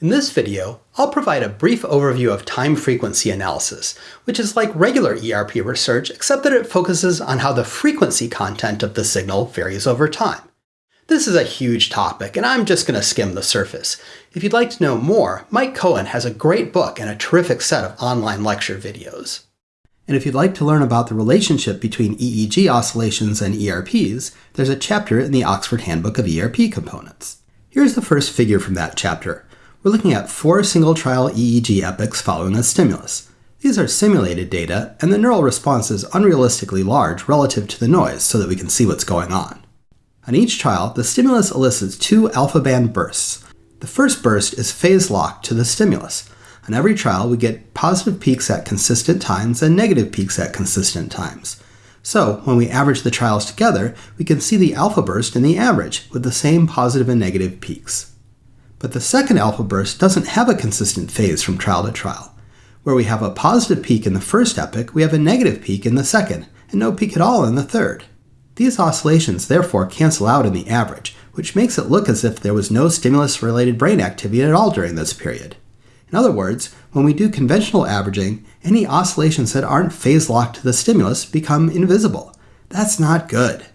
In this video, I'll provide a brief overview of time frequency analysis, which is like regular ERP research except that it focuses on how the frequency content of the signal varies over time. This is a huge topic, and I'm just going to skim the surface. If you'd like to know more, Mike Cohen has a great book and a terrific set of online lecture videos. And if you'd like to learn about the relationship between EEG oscillations and ERPs, there's a chapter in the Oxford Handbook of ERP Components. Here's the first figure from that chapter we're looking at four single trial EEG epochs following a stimulus. These are simulated data, and the neural response is unrealistically large relative to the noise so that we can see what's going on. On each trial, the stimulus elicits two alpha band bursts. The first burst is phase locked to the stimulus. On every trial, we get positive peaks at consistent times and negative peaks at consistent times. So, when we average the trials together, we can see the alpha burst in the average, with the same positive and negative peaks. But the second alpha burst doesn't have a consistent phase from trial to trial. Where we have a positive peak in the first epoch, we have a negative peak in the second, and no peak at all in the third. These oscillations therefore cancel out in the average, which makes it look as if there was no stimulus-related brain activity at all during this period. In other words, when we do conventional averaging, any oscillations that aren't phase locked to the stimulus become invisible. That's not good.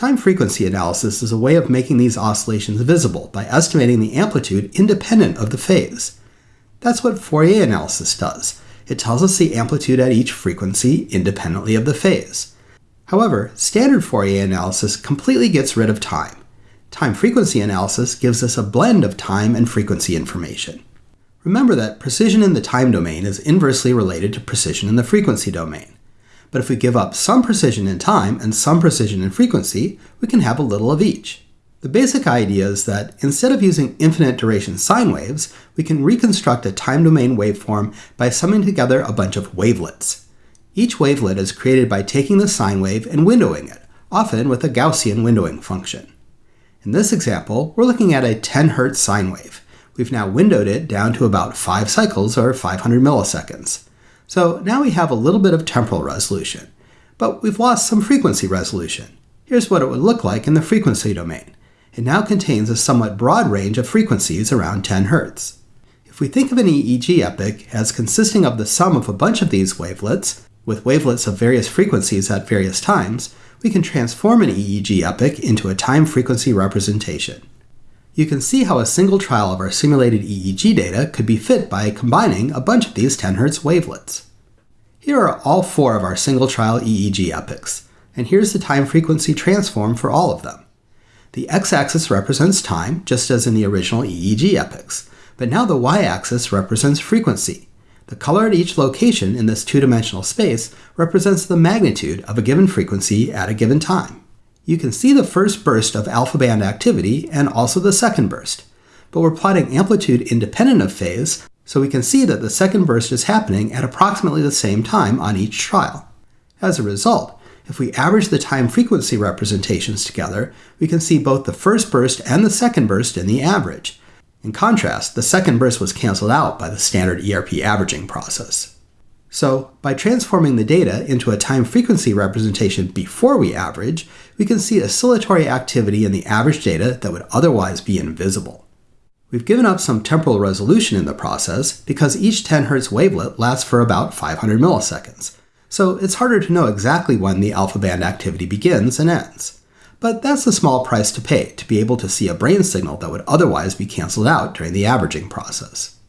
Time frequency analysis is a way of making these oscillations visible by estimating the amplitude independent of the phase. That's what Fourier analysis does. It tells us the amplitude at each frequency independently of the phase. However, standard Fourier analysis completely gets rid of time. Time frequency analysis gives us a blend of time and frequency information. Remember that precision in the time domain is inversely related to precision in the frequency domain. But if we give up some precision in time and some precision in frequency, we can have a little of each. The basic idea is that instead of using infinite duration sine waves, we can reconstruct a time domain waveform by summing together a bunch of wavelets. Each wavelet is created by taking the sine wave and windowing it, often with a Gaussian windowing function. In this example, we're looking at a 10 Hz sine wave. We've now windowed it down to about 5 cycles or 500 milliseconds. So now we have a little bit of temporal resolution, but we've lost some frequency resolution. Here's what it would look like in the frequency domain. It now contains a somewhat broad range of frequencies around 10 Hz. If we think of an EEG epoch as consisting of the sum of a bunch of these wavelets, with wavelets of various frequencies at various times, we can transform an EEG epoch into a time frequency representation. You can see how a single trial of our simulated EEG data could be fit by combining a bunch of these 10 Hz wavelets. Here are all four of our single trial EEG epochs, and here's the time frequency transform for all of them. The x-axis represents time, just as in the original EEG epochs, but now the y-axis represents frequency. The color at each location in this two-dimensional space represents the magnitude of a given frequency at a given time you can see the first burst of alpha band activity and also the second burst. But we're plotting amplitude independent of phase, so we can see that the second burst is happening at approximately the same time on each trial. As a result, if we average the time frequency representations together, we can see both the first burst and the second burst in the average. In contrast, the second burst was canceled out by the standard ERP averaging process. So, by transforming the data into a time frequency representation before we average, we can see oscillatory activity in the average data that would otherwise be invisible. We've given up some temporal resolution in the process because each 10 Hz wavelet lasts for about 500 milliseconds, so it's harder to know exactly when the alpha band activity begins and ends. But that's a small price to pay to be able to see a brain signal that would otherwise be cancelled out during the averaging process.